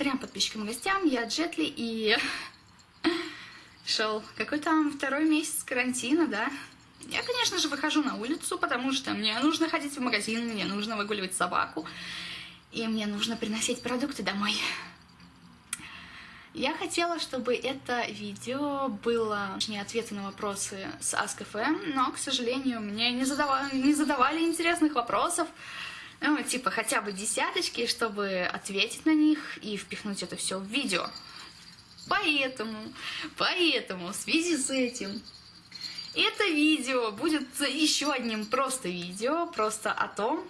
трем подписчикам и гостям. Я Джетли и шел какой там второй месяц карантина, да? Я, конечно же, выхожу на улицу, потому что мне нужно ходить в магазин, мне нужно выгуливать собаку, и мне нужно приносить продукты домой. Я хотела, чтобы это видео было не ответы на вопросы с Ask.fm, но, к сожалению, мне не задавали, не задавали интересных вопросов, ну, типа хотя бы десяточки, чтобы ответить на них и впихнуть это все в видео. Поэтому, поэтому в связи с этим это видео будет еще одним просто видео, просто о том,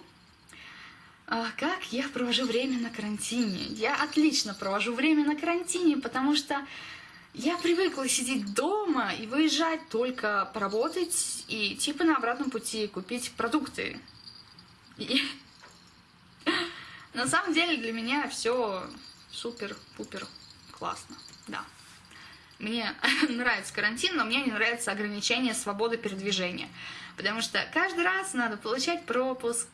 а, как я провожу время на карантине. Я отлично провожу время на карантине, потому что я привыкла сидеть дома и выезжать только поработать и типа на обратном пути купить продукты. И... На самом деле для меня все супер-пупер классно, да. Мне нравится карантин, но мне не нравится ограничение свободы передвижения. Потому что каждый раз надо получать пропуск,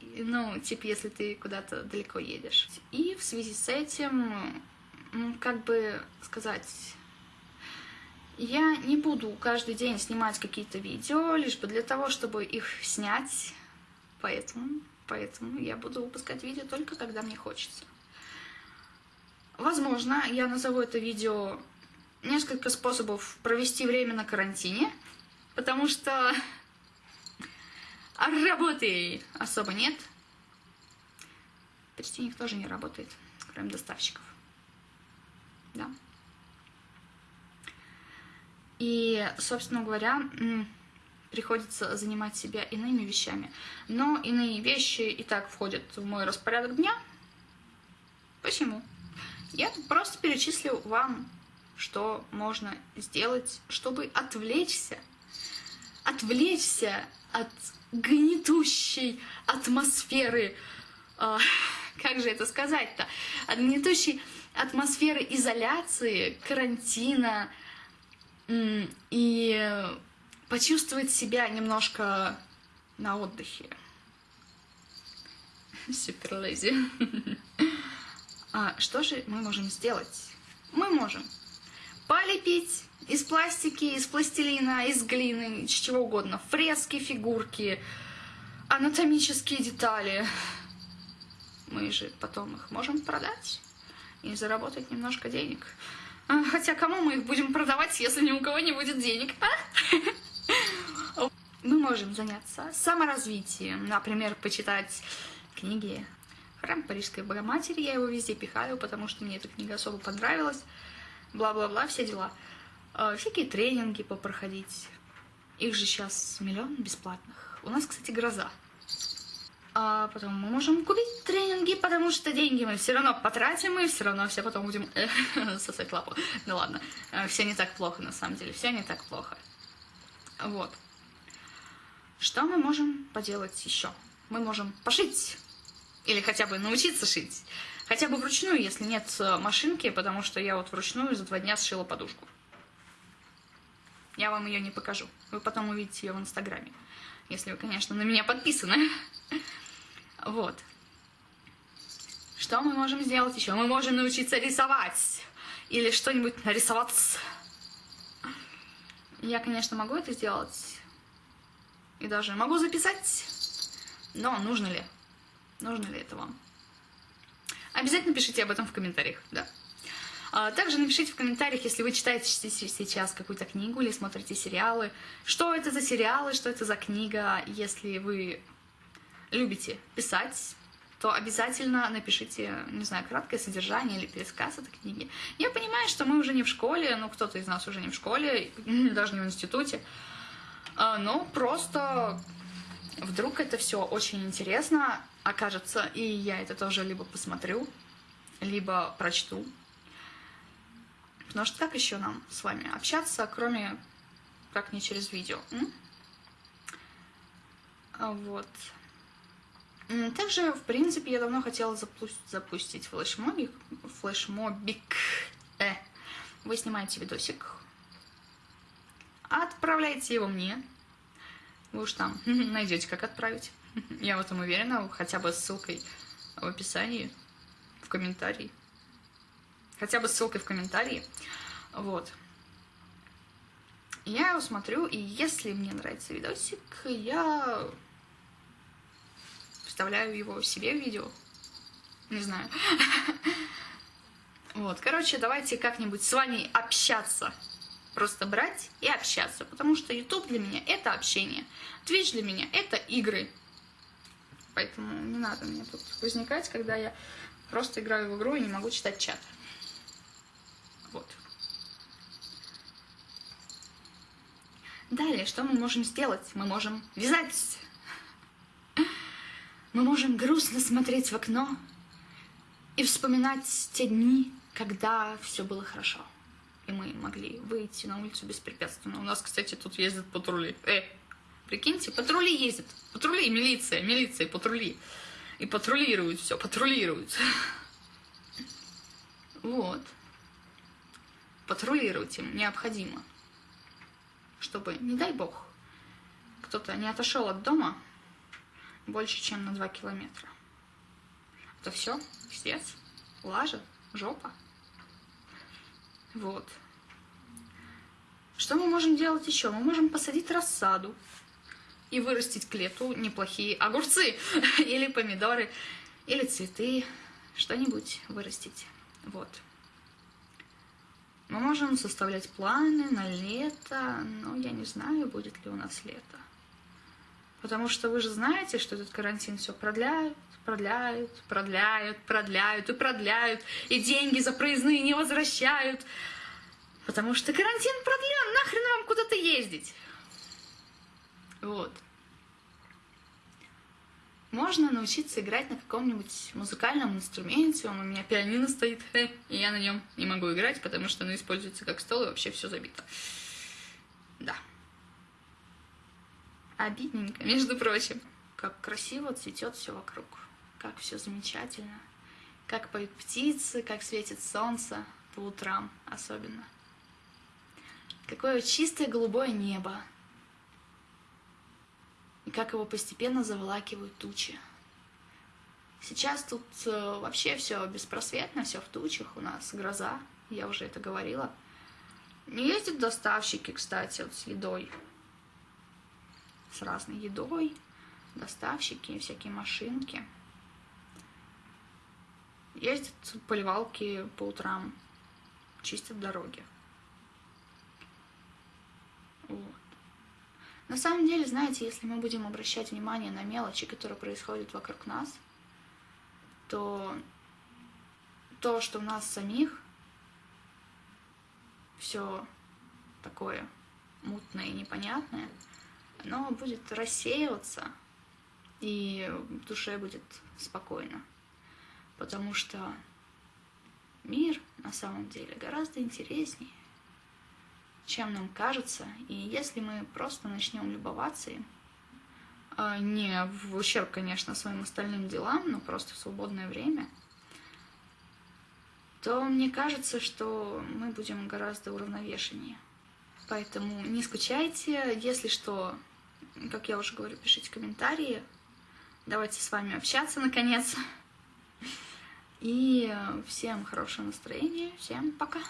ну, типа, если ты куда-то далеко едешь. И в связи с этим, как бы сказать, я не буду каждый день снимать какие-то видео, лишь бы для того, чтобы их снять. Поэтому, поэтому я буду выпускать видео только когда мне хочется. Возможно, я назову это видео несколько способов провести время на карантине, потому что работы особо нет. Почти никто же не работает, кроме доставщиков. Да. И, собственно говоря, приходится занимать себя иными вещами. Но иные вещи и так входят в мой распорядок дня. Почему? Я просто перечислю вам что можно сделать, чтобы отвлечься, отвлечься от гнетущей атмосферы, э, как же это сказать-то, от гнетущей атмосферы изоляции, карантина, и почувствовать себя немножко на отдыхе. Супер лези. А что же мы можем сделать? Мы можем полепить из пластики, из пластилина, из глины, из чего угодно. Фрески, фигурки, анатомические детали. Мы же потом их можем продать и заработать немножко денег. А, хотя кому мы их будем продавать, если ни у кого не будет денег, а? Мы можем заняться саморазвитием, например, почитать книги «Храм Парижской Богоматери». Я его везде пихаю, потому что мне эта книга особо понравилась бла-бла-бла, все дела. А, всякие тренинги попроходить. Их же сейчас миллион бесплатных. У нас, кстати, гроза. А потом мы можем купить тренинги, потому что деньги мы все равно потратим, и все равно все потом будем э, сосать лапу. Ну ладно, э, все не так плохо на самом деле, все не так плохо. Вот. Что мы можем поделать еще? Мы можем пошить. Или хотя бы научиться шить. Хотя бы вручную, если нет э, машинки, потому что я вот вручную за два дня сшила подушку. Я вам ее не покажу. Вы потом увидите ее в Инстаграме. Если вы, конечно, на меня подписаны. Вот. Что мы можем сделать еще? Мы можем научиться рисовать. Или что-нибудь нарисовать. Я, конечно, могу это сделать. И даже могу записать. Но нужно ли? Нужно ли это вам? Обязательно пишите об этом в комментариях, да. А, также напишите в комментариях, если вы читаете сейчас какую-то книгу или смотрите сериалы, что это за сериалы, что это за книга. Если вы любите писать, то обязательно напишите, не знаю, краткое содержание или пересказ этой книги. Я понимаю, что мы уже не в школе, ну, кто-то из нас уже не в школе, даже не в институте, а, но просто вдруг это все очень интересно, окажется, и я это тоже либо посмотрю, либо прочту. Потому что как еще нам с вами общаться, кроме как не через видео? М? А вот. Также, в принципе, я давно хотела запустить флешмобик. Флешмобик. Э. Вы снимаете видосик, отправляете его мне. Вы уж там найдете, как отправить. Я в этом уверена, хотя бы ссылкой в описании, в комментарии. хотя бы ссылкой в комментарии. Вот. Я его смотрю, и если мне нравится видосик, я вставляю его себе в видео. Не знаю. Вот, короче, давайте как-нибудь с вами общаться. Просто брать и общаться. Потому что YouTube для меня это общение. Twitch для меня это игры. Поэтому не надо мне тут возникать, когда я просто играю в игру и не могу читать чат. Вот. Далее, что мы можем сделать? Мы можем вязать. Мы можем грустно смотреть в окно и вспоминать те дни, когда все было хорошо. И мы могли выйти на улицу беспрепятственно. У нас, кстати, тут ездят патрули. Э, прикиньте, патрули ездят. Патрули, милиция, милиция, патрули. И патрулируют все, патрулируют. Вот. Патрулировать им необходимо. Чтобы, не дай бог, кто-то не отошел от дома больше, чем на 2 километра. Это все, пиздец, лажа, жопа. Вот. Что мы можем делать еще? Мы можем посадить рассаду и вырастить к лету неплохие огурцы или помидоры, или цветы, что-нибудь вырастить. Вот. Мы можем составлять планы на лето, но я не знаю, будет ли у нас лето. Потому что вы же знаете, что этот карантин все продляют, продляют, продляют, продляют и продляют, и деньги за проездные не возвращают. Потому что карантин продлен, нахрен вам куда-то ездить. Вот. Можно научиться играть на каком-нибудь музыкальном инструменте. Он у меня пианино стоит, и я на нем не могу играть, потому что оно используется как стол, и вообще все забито. Да. Обидненько, между прочим. Как красиво цветет все вокруг как все замечательно, как поют птицы, как светит солнце по утрам особенно. Какое чистое голубое небо, и как его постепенно заволакивают тучи. Сейчас тут э, вообще все беспросветно, все в тучах, у нас гроза, я уже это говорила. Не ездят доставщики, кстати, вот с едой, с разной едой, доставщики, всякие машинки. Ездят поливалки по утрам, чистят дороги. Вот. На самом деле, знаете, если мы будем обращать внимание на мелочи, которые происходят вокруг нас, то то, что у нас самих все такое мутное и непонятное, оно будет рассеиваться, и в душе будет спокойно потому что мир на самом деле гораздо интереснее, чем нам кажется. И если мы просто начнем любоваться им, а, не в ущерб, конечно, своим остальным делам, но просто в свободное время, то мне кажется, что мы будем гораздо уравновешеннее. Поэтому не скучайте, если что, как я уже говорю, пишите комментарии. Давайте с вами общаться, наконец. И всем хорошего настроения, всем пока!